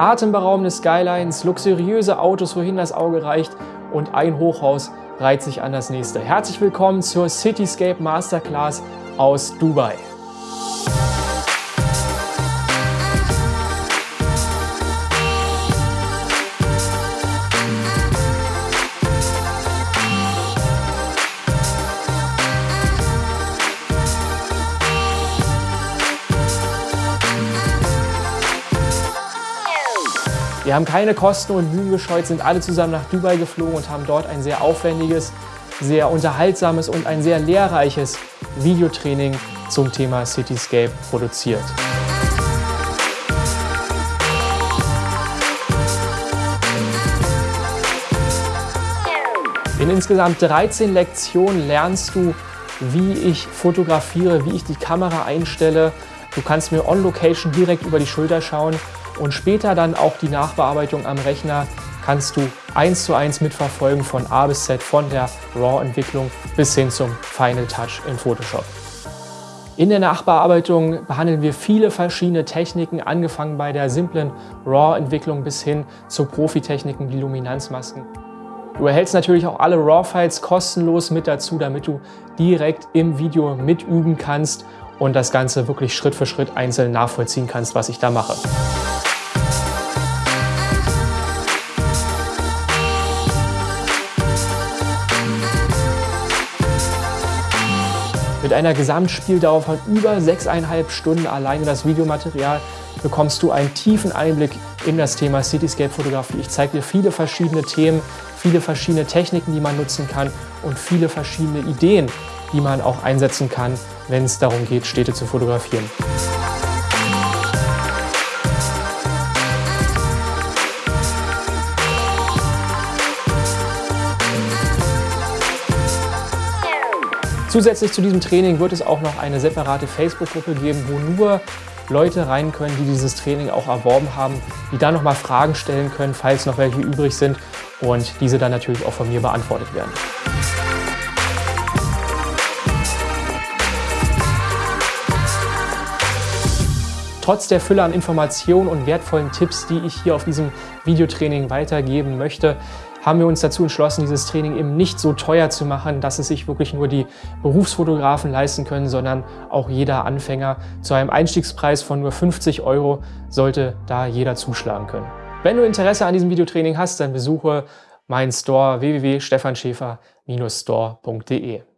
Atemberaubende Skylines, luxuriöse Autos, wohin das Auge reicht und ein Hochhaus reiht sich an das nächste. Herzlich willkommen zur Cityscape Masterclass aus Dubai. Wir haben keine Kosten und Mühen gescheut, sind alle zusammen nach Dubai geflogen und haben dort ein sehr aufwendiges, sehr unterhaltsames und ein sehr lehrreiches Videotraining zum Thema Cityscape produziert. In insgesamt 13 Lektionen lernst du, wie ich fotografiere, wie ich die Kamera einstelle. Du kannst mir on Location direkt über die Schulter schauen und später dann auch die Nachbearbeitung am Rechner kannst du eins zu eins mitverfolgen von A bis Z, von der RAW-Entwicklung bis hin zum Final Touch in Photoshop. In der Nachbearbeitung behandeln wir viele verschiedene Techniken, angefangen bei der simplen RAW-Entwicklung bis hin zu Profitechniken wie Luminanzmasken. Du erhältst natürlich auch alle RAW-Files kostenlos mit dazu, damit du direkt im Video mitüben kannst und das Ganze wirklich Schritt für Schritt einzeln nachvollziehen kannst, was ich da mache. Mit einer Gesamtspieldauer von über 6,5 Stunden alleine das Videomaterial bekommst du einen tiefen Einblick in das Thema Cityscape-Fotografie. Ich zeige dir viele verschiedene Themen, viele verschiedene Techniken, die man nutzen kann und viele verschiedene Ideen, die man auch einsetzen kann, wenn es darum geht, Städte zu fotografieren. Zusätzlich zu diesem Training wird es auch noch eine separate Facebook-Gruppe geben, wo nur Leute rein können, die dieses Training auch erworben haben, die dann nochmal Fragen stellen können, falls noch welche übrig sind und diese dann natürlich auch von mir beantwortet werden. Trotz der Fülle an Informationen und wertvollen Tipps, die ich hier auf diesem Videotraining weitergeben möchte, haben wir uns dazu entschlossen, dieses Training eben nicht so teuer zu machen, dass es sich wirklich nur die Berufsfotografen leisten können, sondern auch jeder Anfänger. Zu einem Einstiegspreis von nur 50 Euro sollte da jeder zuschlagen können. Wenn du Interesse an diesem Videotraining hast, dann besuche meinen Store www.stefanschäfer-store.de.